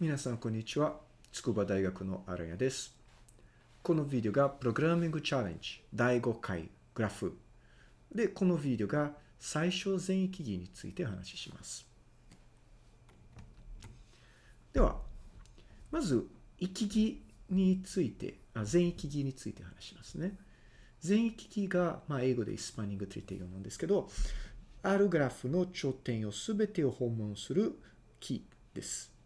皆さん、こんにちは。筑波大学の荒谷です。このビデオがプログラミングチャレンジ第5回グラフ。で、このビデオが最小全域儀について話します。では、まず、域儀について、あ全域儀について話しますね。全域儀が、まあ、英語でスパニングトリティなんですけど、あるグラフの頂点をすべてを訪問するキーです。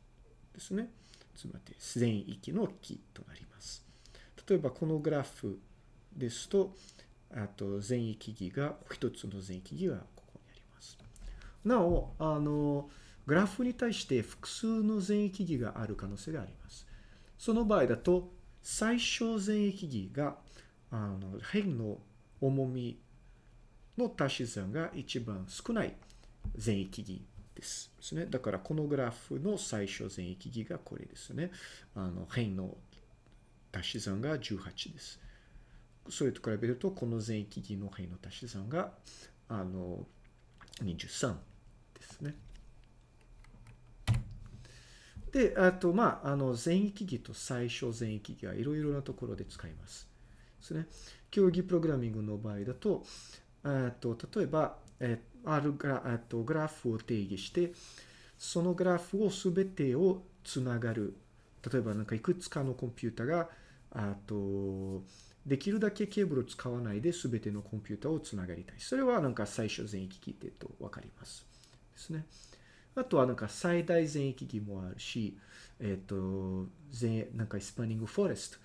ですね。つまり、全域のキーとなります。例えば、このグラフですと、あと、全域儀が、一つの全域儀がここにあります。なお、あの、グラフに対して複数の全域儀がある可能性があります。その場合だと、最小全域儀が、あの、辺の重みの足し算が一番少ない全域儀です。ですね。だから、このグラフの最小全域儀がこれですね。あの、辺の足し算が18です。それと比べると、この全域儀の辺の足し算が、あの、23ですね。で、あと、まあ、あの、全域儀と最小全域儀はいろいろなところで使います。ですね。競技プログラミングの場合だと、えっと、例えば、えっあるグラえっとグラフを定義して、そのグラフをすべてをつながる。例えば、なんかいくつかのコンピュータが、あと、できるだけケーブルを使わないで全てのコンピュータをつながりたい。それはなんか最小全域儀ってとわかります。ですね。あとはなんか最大全域儀もあるし、えっ、と、全、なんか spanning forest っ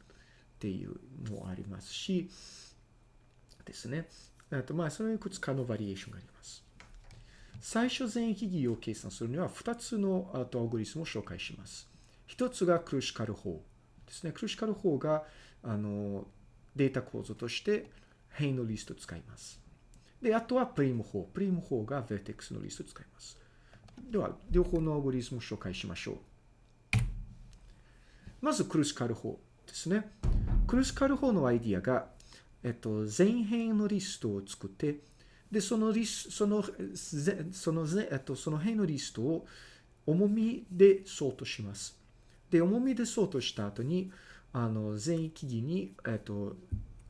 ていうのもありますし、ですね。あと、まあ、そのいくつかのバリエーションがあります。最小全域木を計算するには、2つのアルゴリスムを紹介します。1つがクラスカル法ですね。クラスカル法が、あの、データ構造として辺のリストを使います。で、あとはプリム法。プリム法が vertex のリストを使います。では、両方のアルゴリスムを紹介しましょう。まず、クラスカル法ですね。クラスカル法のアイディアが、えっと、全辺のリストを作って、で、そのリスその、その、えっと、その辺のリストを重みでソートします。で、重みでソートした後に、あの、全域木に、えっと、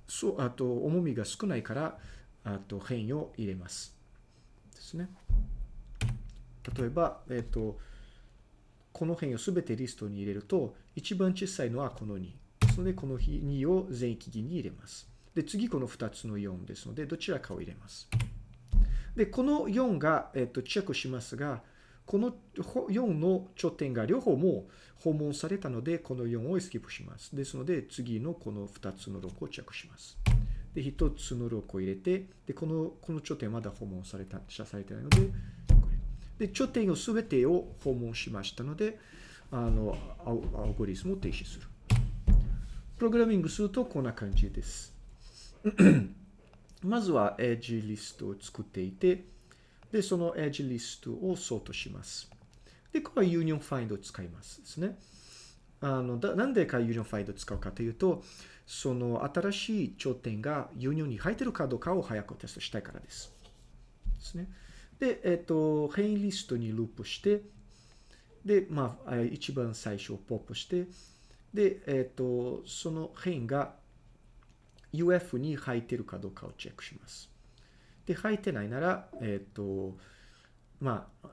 そう、あと、重みが少ないから、あと、辺を入れます。ですね。例えば、えっと、この辺をすべてリストに入れると、一番小さいのはこの2。ですので、この2を全域儀に入れます。で、次この2つの4ですので、どちらかを入れます。で、この4が、えっと、チェックしますが、この4の頂点が両方も訪問されたので、この4をスキップします。ですので、次のこの2つの6をチェックします。で、1つの6を入れて、で、この、この頂点まだ訪問された、されてないので、これ。で、頂点をすべてを訪問しましたので、あの、アルゴリスムを停止する。プログラミングするとこんな感じです。まずは edge list を作っていて、で、その edge list をソートします。で、これは union find を使いますですね。あの、なんでか union find を使うかというと、その新しい頂点が union に入ってるかどうかを早くテストしたいからです。ですね。で、えっと、辺リストにループして、で、まあ、一番最初をポップして、で、えっと、その辺が UF に入ってるかどうかをチェックします。で、入ってないなら、えっと、まあ、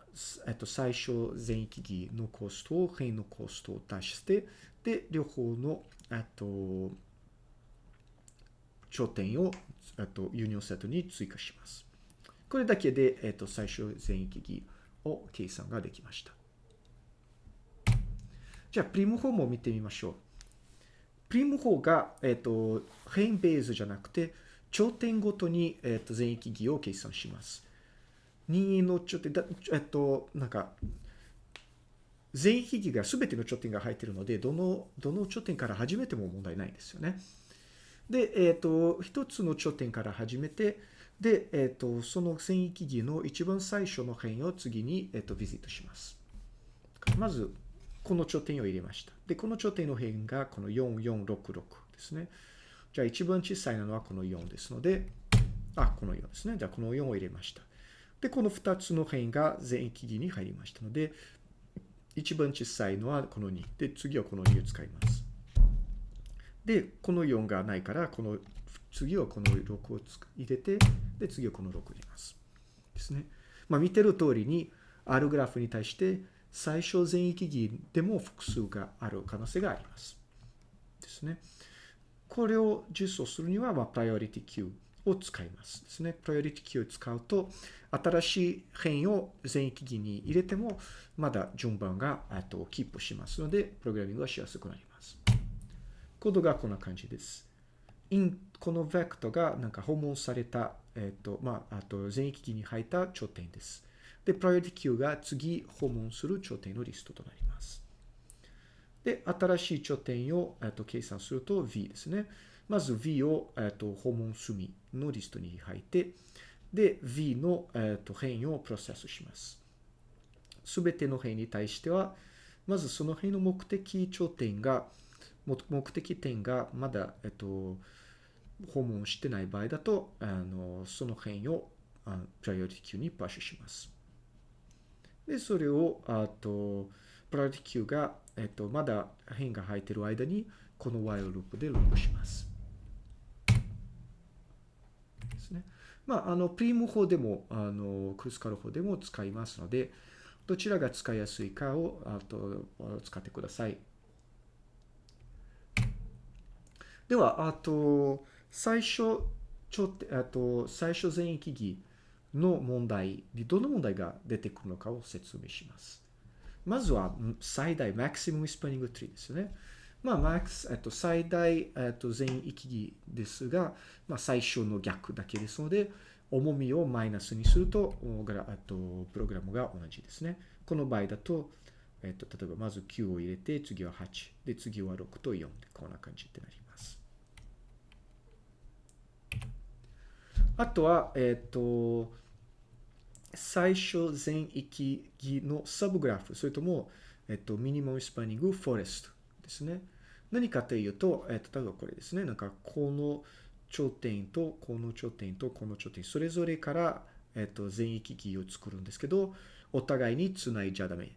えっと、最初全域儀のコストを変のコストを足して、で、両方の、えっと、頂点を、えっと、ユニオンセットに追加します。これだけで、えっと、最初全域儀を計算ができました。じゃあ、プリム法も見てみましょう。プリム法が、えっと、辺ベースじゃなくて、頂点ごとに、えっと、全域儀を計算します。2の頂点、だえっと、なんか、全域儀が全ての頂点が入っているので、どの、どの頂点から始めても問題ないですよね。で、えっと、一つの頂点から始めて、で、えっと、その全域儀の一番最初の辺を次に、えっと、ビジットします。まず、この頂点を入れました。で、この頂点の辺がこの4466ですね。じゃあ一番小さいのはこの4ですので、あ、この4ですね。じゃあこの4を入れました。で、この2つの辺が全域儀に入りましたので、一番小さいのはこの2。で、次はこの2を使います。で、この4がないから、この、次はこの6を入れて、で、次はこの6を入れます。ですね。まあ、見てる通りに、あるグラフに対して、最小全域儀でも複数がある可能性があります。ですね。これを実装するには、まあ、プライオリティ Q を使いますですね。プライオリティ Q を使うと、新しい変異を全域儀に入れても、まだ順番がとキープしますので、プログラミングがしやすくなります。コードがこんな感じです。in このベクトがなんか訪問された、えっ、ー、と、まあ、あと全域儀に入った頂点です。で、プライオリティ Q が次訪問する頂点のリストとなります。で、新しい頂点を、えっと、計算すると V ですね。まず V を、えっと、訪問済みのリストに入って、で、V の、えっと、変異をプロセスします。すべての変異に対しては、まずその変異の目的頂点が、目的点がまだ、えっと、訪問してない場合だと、あのその変異をプライオリティ Q にパッシュします。で、それを、あと、プライオリティ Q が、えっと、まだ変が入っている間に、この while ループでループします。ですね。まあ、あの、プリム法でも、あの、クルスカル法でも使いますので、どちらが使いやすいかを、あと、使ってください。では、あと、最初、ちょっと、あと、最初全域儀の問題でどの問題が出てくるのかを説明します。まずは最大、マクシムムスパニングツリーですね。まあ、マックス、えっと、最大、えっと、全域儀ですが、まあ、最小の逆だけですので、重みをマイナスにすると、とプログラムが同じですね。この場合だと、えっと、例えばまず9を入れて、次は8。で、次は6と4で、こんな感じになります。あとは、えっと、最初全域儀のサブグラフ、それとも、えっと、ミニマムスパニングフォレストですね。何かというと、えっと、例えばこれですね。なんか、この頂点と、この頂点と、この頂点、それぞれから、えっと、全域儀を作るんですけど、お互いに繋いじゃダメっ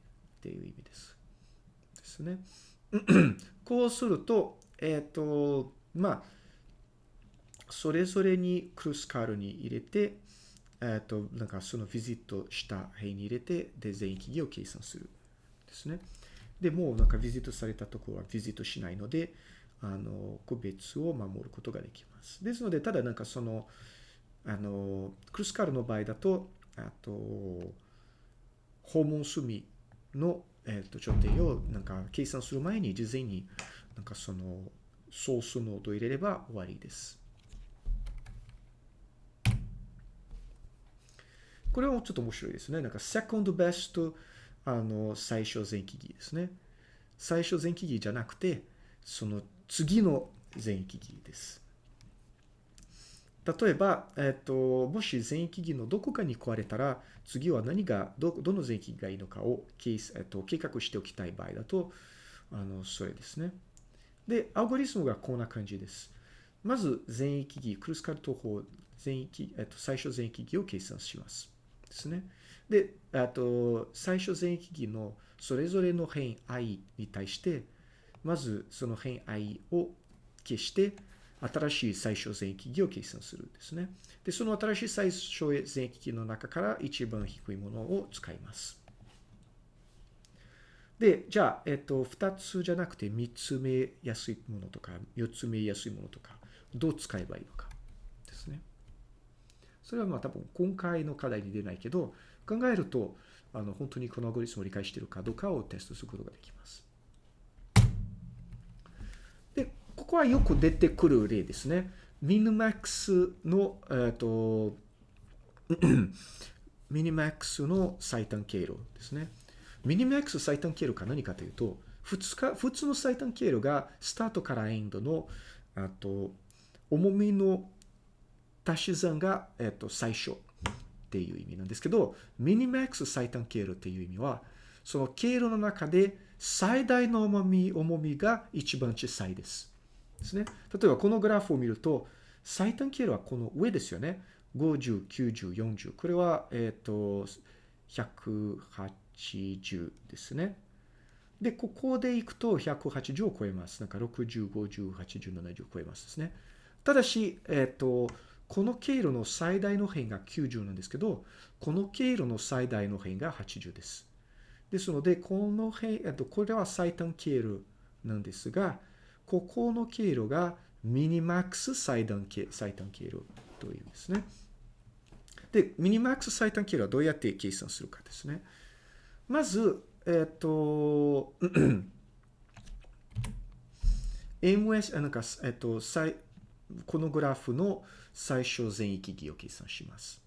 ていう意味です。ですね。こうすると、えっと、まあ、それぞれにクルスカールに入れて、えっ、と、なんかそのビジットした辺に入れて、で、全域儀を計算する。ですね。で、もうなんかビジットされたところはビジットしないので、あの、個別を守ることができます。ですので、ただなんかその、あの、クルスカルの場合だと、あと、訪問済みの、えっ、と、頂点をなんか計算する前に事前になんかそのソースノードを入れれば終わりです。これはちょっと面白いですね。なんか、second best あの最小全域儀ですね。最小全域儀じゃなくて、その次の全域儀です。例えば、えっ、と、もし全域儀のどこかに壊れたら、次は何が、ど、どの全域儀がいいのかを、えっ、と、計画しておきたい場合だと、あの、それですね。で、アルゴリスムがこんな感じです。まず、全域儀、クルスカルト法、全域、えっ、と、最小全域儀を計算します。ですね。で、あと、最初全域儀のそれぞれの変 i に対して、まずその変 i を消して、新しい最小全域儀を計算するんですね。で、その新しい最小全域儀の中から一番低いものを使います。で、じゃあ、えっと、二つじゃなくて三つ目やすいものとか、四つ目やすいものとか、どう使えばいいのか。それはまあ多分今回の課題に出ないけど、考えると、あの、本当にこのアゴリスムを理解しているかどうかをテストすることができます。で、ここはよく出てくる例ですね。ミニマックスの、えっ、ー、と、ミニマックスの最短経路ですね。ミニマックス最短経路か何かというと、普通か普通の最短経路がスタートからエンドの、あと、重みの足し算が、えっと、最初っていう意味なんですけど、ミニマックス最短経路っていう意味は、その経路の中で最大の重み、重みが一番小さいです。ですね。例えばこのグラフを見ると、最短経路はこの上ですよね。50、90、40。これは、えっ、と、180ですね。で、ここで行くと180を超えます。なんか60、50、80、70を超えますですね。ただし、えっ、と、この経路の最大の辺が90なんですけど、この経路の最大の辺が80です。ですので、この辺、えっと、これは最短経路なんですが、ここの経路がミニマックス最短経最短経路というんですね。で、ミニマックス最短経路はどうやって計算するかですね。まず、えっ、と、MS、なんか、えっ、と、このグラフの最小全域儀を計算します。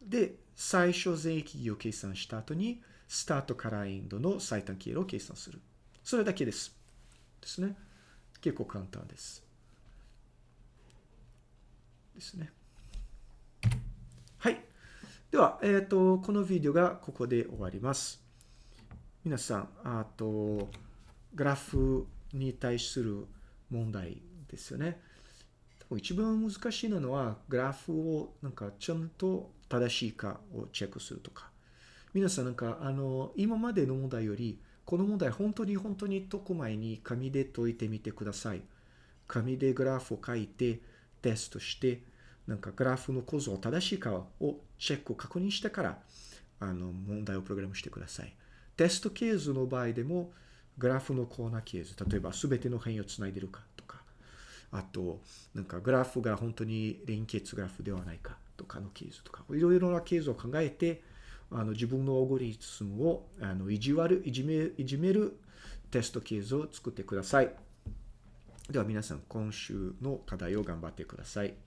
で、最小全域儀を計算した後に、スタートからエンドの最短経路を計算する。それだけです。ですね。結構簡単です。ですね。はい。では、えっ、ー、と、このビデオがここで終わります。皆さん、あと、グラフに対する問題ですよね。一番難しいのは、グラフをなんかちゃんと正しいかをチェックするとか。皆さんなんか、あの、今までの問題より、この問題本当に本当に解く前に紙で解いてみてください。紙でグラフを書いて、テストして、なんかグラフの構造正しいかをチェックを、確認してから、あの、問題をプログラムしてください。テストケースの場合でも、グラフのコーナーケース、例えば全ての辺をつないでるかとか、あと、なんかグラフが本当に連結グラフではないかとかのケースとか、いろいろなケースを考えて、あの自分のオーゴリズムをあのいじわる、いじめ、いじめるテストケースを作ってください。では皆さん、今週の課題を頑張ってください。